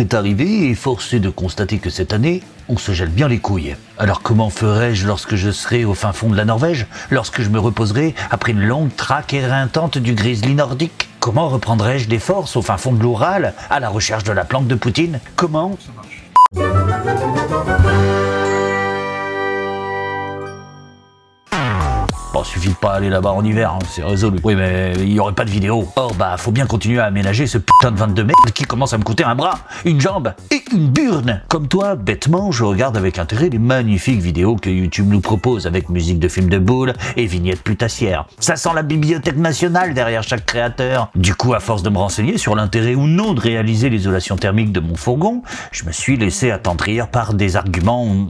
est arrivé et force est de constater que cette année, on se gèle bien les couilles. Alors comment ferai-je lorsque je serai au fin fond de la Norvège Lorsque je me reposerai après une longue traque éreintante du grizzly nordique? Comment reprendrai-je des forces au fin fond de l'Oural à la recherche de la planque de Poutine? Comment? Suffit de pas aller là-bas en hiver, hein, c'est résolu. Oui, mais il y aurait pas de vidéo. Or, bah, faut bien continuer à aménager ce putain de 22 mètres qui commence à me coûter un bras, une jambe et une burne. Comme toi, bêtement, je regarde avec intérêt les magnifiques vidéos que YouTube nous propose avec musique de films de boules et vignettes putassières. Ça sent la bibliothèque nationale derrière chaque créateur. Du coup, à force de me renseigner sur l'intérêt ou non de réaliser l'isolation thermique de mon fourgon, je me suis laissé attendrir par des arguments...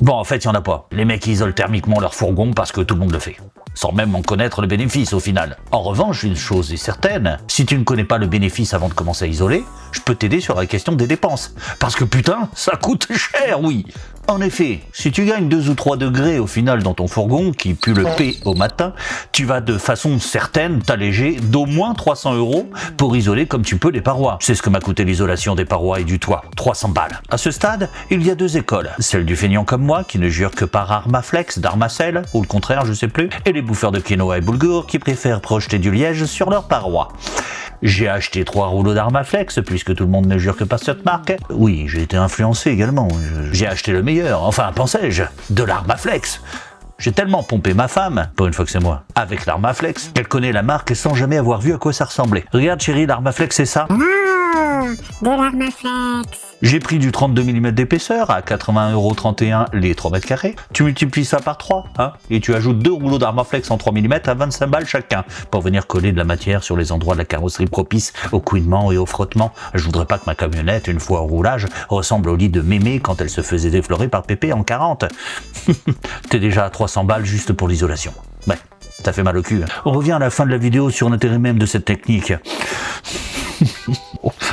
Bon, en fait, il y en a pas. Les mecs isolent thermiquement leur fourgon parce que tout le monde le fait sans même en connaître le bénéfice au final. En revanche, une chose est certaine, si tu ne connais pas le bénéfice avant de commencer à isoler, je peux t'aider sur la question des dépenses. Parce que putain, ça coûte cher, oui en effet, si tu gagnes 2 ou 3 degrés au final dans ton fourgon, qui pue le P au matin, tu vas de façon certaine t'alléger d'au moins 300 euros pour isoler comme tu peux les parois. C'est ce que m'a coûté l'isolation des parois et du toit, 300 balles. À ce stade, il y a deux écoles. Celle du feignant comme moi, qui ne jure que par Armaflex, d'Armacel, ou le contraire, je sais plus, et les bouffeurs de quinoa et boulgour qui préfèrent projeter du liège sur leurs parois. J'ai acheté trois rouleaux d'Armaflex, puisque tout le monde ne jure que par cette marque. Oui, j'ai été influencé également. J'ai acheté le meilleur, enfin pensais-je, de l'Armaflex. J'ai tellement pompé ma femme, pour une fois que c'est moi, avec l'Armaflex, qu'elle connaît la marque sans jamais avoir vu à quoi ça ressemblait. Regarde chérie, l'Armaflex c'est ça? J'ai pris du 32 mm d'épaisseur à 80,31€ les 3 mètres carrés. Tu multiplies ça par 3, hein, et tu ajoutes deux rouleaux d'Armaflex en 3 mm à 25 balles chacun, pour venir coller de la matière sur les endroits de la carrosserie propices au couinement et au frottement. Je voudrais pas que ma camionnette, une fois au roulage, ressemble au lit de mémé quand elle se faisait déflorer par Pépé en 40. T'es déjà à 300 balles juste pour l'isolation. Ouais, ça fait mal au cul. hein. On revient à la fin de la vidéo sur l'intérêt même de cette technique.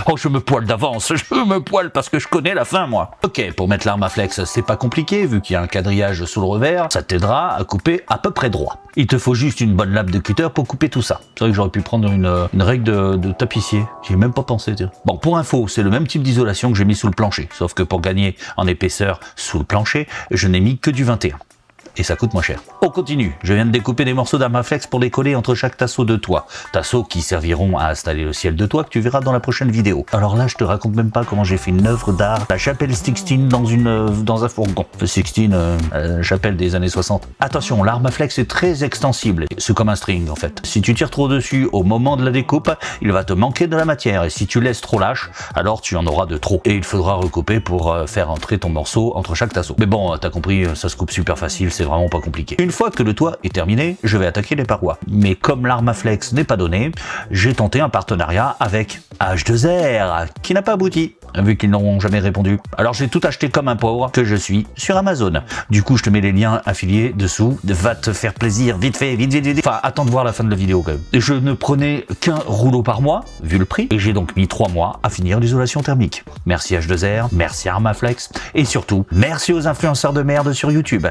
Oh, je me poile d'avance, je me poile parce que je connais la fin, moi. Ok, pour mettre l'arme à flex, c'est pas compliqué, vu qu'il y a un quadrillage sous le revers, ça t'aidera à couper à peu près droit. Il te faut juste une bonne lame de cutter pour couper tout ça. C'est vrai que j'aurais pu prendre une, règle de, de tapissier, j'y ai même pas pensé, tiens. Bon, pour info, c'est le même type d'isolation que j'ai mis sous le plancher, sauf que pour gagner en épaisseur sous le plancher, je n'ai mis que du 21 et ça coûte moins cher. On continue, je viens de découper des morceaux d'Armaflex pour les coller entre chaque tasseau de toit. Tasseaux qui serviront à installer le ciel de toit que tu verras dans la prochaine vidéo. Alors là, je te raconte même pas comment j'ai fait une œuvre d'art, la chapelle Sixtine dans, une, euh, dans un fourgon. Sixtine, euh, euh, chapelle des années 60. Attention, l'Armaflex est très extensible. C'est comme un string en fait. Si tu tires trop dessus au moment de la découpe, il va te manquer de la matière. Et si tu laisses trop lâche, alors tu en auras de trop. Et il faudra recouper pour euh, faire entrer ton morceau entre chaque tasseau. Mais bon, t'as compris, ça se coupe super facile, vraiment pas compliqué. Une fois que le toit est terminé, je vais attaquer les parois. Mais comme l'Armaflex n'est pas donné, j'ai tenté un partenariat avec H2R, qui n'a pas abouti, vu qu'ils n'auront jamais répondu. Alors j'ai tout acheté comme un pauvre que je suis sur Amazon. Du coup, je te mets les liens affiliés dessous. Va te faire plaisir, vite fait, vite, vite, vite. Enfin, attends de voir la fin de la vidéo quand même. Je ne prenais qu'un rouleau par mois, vu le prix, et j'ai donc mis trois mois à finir l'isolation thermique. Merci H2R, merci Armaflex, et surtout, merci aux influenceurs de merde sur YouTube.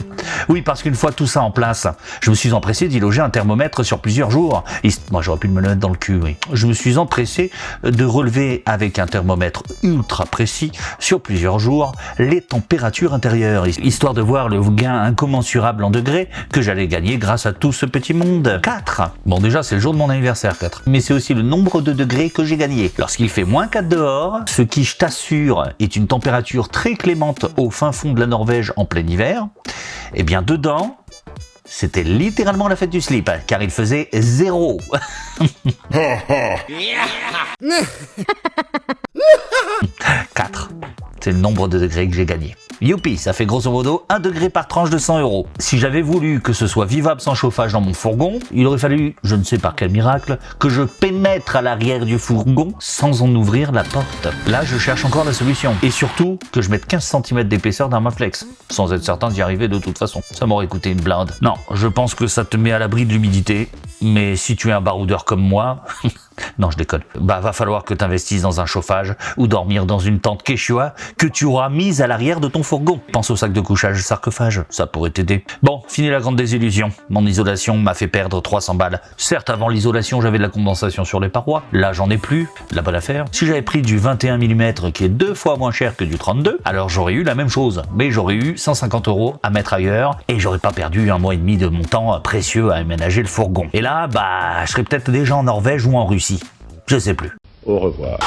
oui, parce qu'une fois tout ça en place, je me suis empressé d'y loger un thermomètre sur plusieurs jours. Moi, j'aurais pu me le mettre dans le cul, oui. Je me suis empressé de relever avec un thermomètre ultra précis sur plusieurs jours les températures intérieures, histoire de voir le gain incommensurable en degrés que j'allais gagner grâce à tout ce petit monde. 4 Bon déjà c'est le jour de mon anniversaire 4, mais c'est aussi le nombre de degrés que j'ai gagné. Lorsqu'il fait moins 4 dehors, ce qui je t'assure est une température très clémente au fin fond de la Norvège en plein hiver, et bien dedans, c'était littéralement la fête du slip, car il faisait zéro. 4. C'est le nombre de degrés que j'ai gagné. Youpi, ça fait grosso modo 1 degré par tranche de 100 euros. Si j'avais voulu que ce soit vivable sans chauffage dans mon fourgon, il aurait fallu, je ne sais par quel miracle, que je pénètre à l'arrière du fourgon sans en ouvrir la porte. Là, je cherche encore la solution. Et surtout, que je mette 15 cm d'épaisseur dans ma flex, sans être certain d'y arriver de toute façon. Ça m'aurait coûté une blinde. Non, je pense que ça te met à l'abri de l'humidité, mais si tu es un baroudeur comme moi, Non, je déconne. Bah, va falloir que t'investisses dans un chauffage ou dormir dans une tente Quechua que tu auras mise à l'arrière de ton fourgon. Pense au sac de couchage sarcophage, ça pourrait t'aider. Bon, fini la grande désillusion. Mon isolation m'a fait perdre 300 balles. Certes, avant l'isolation, j'avais de la condensation sur les parois. Là, j'en ai plus. La bonne affaire. Si j'avais pris du 21 mm qui est deux fois moins cher que du 32, alors j'aurais eu la même chose. Mais j'aurais eu 150 euros à mettre ailleurs et j'aurais pas perdu un mois et demi de mon temps précieux à aménager le fourgon. Et là, bah, je serais peut-être déjà en Norvège ou en Russie. Je sais plus. Au revoir.